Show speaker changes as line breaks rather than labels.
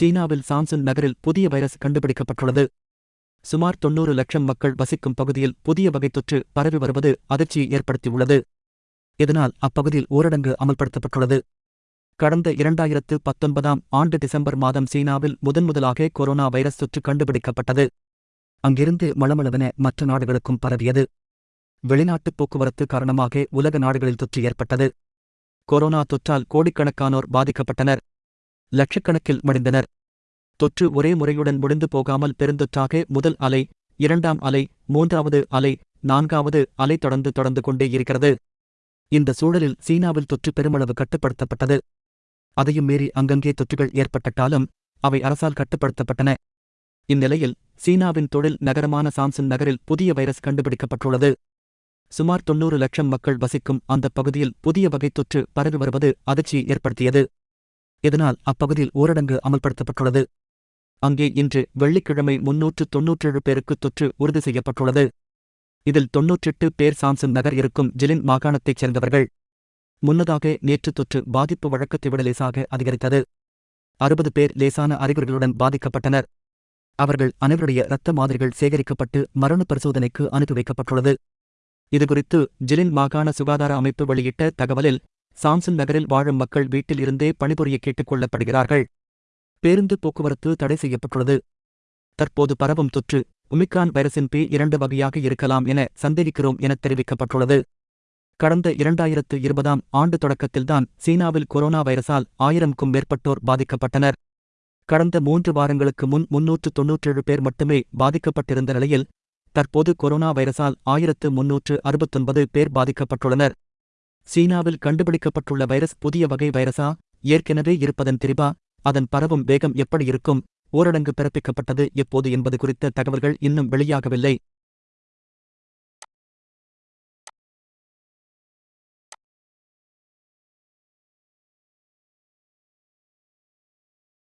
சீனாவில் சாம்சன் நகரில் புதிய வைரஸ் கண்டுபிடிக்கப்பட்டுள்ளது. சுமார் தொன்னூறு லட்சம் மக்கள் வசிக்கும் பகுதியில் புதிய வகை தொற்று பரவி வருவது அதிர்ச்சியை ஏற்படுத்தியுள்ளது. இதனால் அப்பகுதியில் ஊரடங்கு அமல்படுத்தப்பட்டுள்ளது. கடந்த இரண்டாயிரத்து பத்தொன்பதாம் ஆண்டு டிசம்பர் மாதம் சீனாவில் முதன்முதலாக கொரோனா வைரஸ் தொற்று கண்டுபிடிக்கப்பட்டது. அங்கிருந்து மளமளவென மற்ற நாடுகளுக்கும் பரவியது. வெளிநாட்டுப் போக்குவரத்து காரணமாக உலக நாடுகளில் தொற்று ஏற்பட்டது. கொரோனா தொற்றால் கோடிக்கணக்கானோர் பாதிக்கப்பட்டனர். லட்சக்கணக்கில் மடிந்தனர். தொற்று ஒரே முறையுடன் முடிந்து போகாமல் பெருந்தொற்றாக முதல் அலை இரண்டாம் அலை மூன்றாவது அலை நான்காவது அலை தொடர்ந்து தொடர்ந்து கொண்டே இருக்கிறது. இந்த சூழலில் சீனாவில் தொற்று பெருமளவு கட்டுப்படுத்தப்பட்டது. அதையும் மீறி அங்கங்கே தொற்றுகள் ஏற்பட்டாலும் அவை அரசால் கட்டுப்படுத்தப்பட்டன. இந்நிலையில் சீனாவின் தொழில் நகரமான சாம்சன் நகரில் புதிய வைரஸ் கண்டுபிடிக்கப்பட்டுள்ளது. சுமார் தொன்னூறு லட்சம் மக்கள் வசிக்கும் அந்த பகுதியில் புதிய வகை தொற்று பரவி வருவது அதிர்ச்சியை ஏற்படுத்தியது. இதனால் அப்பகுதியில் ஊரடங்கு அமல்படுத்தப்பட்டுள்ளது. அங்கே இன்று வெள்ளிக்கிழமை முன்னூற்று தொன்னூற்றேழு பேருக்கு தொற்று உறுதி செய்யப்பட்டுள்ளது. இதில் தொன்னூற்றெட்டு பேர் சாம்சன் நகர் இருக்கும் ஜிலின் மாகாணத்தைச் சேர்ந்தவர்கள். முன்னதாக நேற்று தொற்று பாதிப்பு வழக்கத்தை விட லேசாக அதிகரித்தது. அறுபது பேர் லேசான அறிகுறிகளுடன் பாதிக்கப்பட்டனர். அவர்கள் அனைவருடைய இரத்த மாதிரிகள் சேகரிக்கப்பட்டு மரண பரிசோதனைக்கு அனுப்பி வைக்கப்பட்டுள்ளது. இதுகுறித்து ஜிலின் மாகாண சுகாதார அமைப்பு வெளியிட்ட தகவலில் சாம்சன் நகரில் வாழும் மக்கள் வீட்டில் இருந்தே பணிபுரிய கேட்டுக் கொள்ளப்படுகிறார்கள் பேருந்து போக்குவரத்து தடை செய்யப்பட்டுள்ளது. தற்போது பரவும் தொற்று ஒமிக்ரான் வைரஸின் பி இரண்டு வகையாக இருக்கலாம் என சந்தேகிக்கிறோம் என தெரிவிக்கப்பட்டுள்ளது. கடந்த இரண்டாயிரத்து இருபதாம் ஆண்டு தொடக்கத்தில்தான் சீனாவில் கொரோனா வைரஸால் ஆயிரம்க்கும் மேற்பட்டோர் பாதிக்கப்பட்டனர். கடந்த மூன்று வாரங்களுக்கு முன் முன்னூற்று தொன்னூற்றேழு பேர் மட்டுமே பாதிக்கப்பட்டிருந்த நிலையில் தற்போது கொரோனா வைரசால் ஆயிரத்து முன்னூற்று அறுபத்தொன்பது பேர் பாதிக்கப்பட்டுள்ளனர். சீனாவில் கண்டுபிடிக்கப்பட்டுள்ள வைரஸ் புதிய வகை வைரஸா? ஏற்கனவே இருப்பதன் திரிபா அதன் பரவும் வேகம் எப்படி இருக்கும்? ஊரடங்கு பிறப்பிக்கப்பட்டது எப்போது என்பது குறித்த தகவல்கள் இன்னும் வெளியாகவில்லை.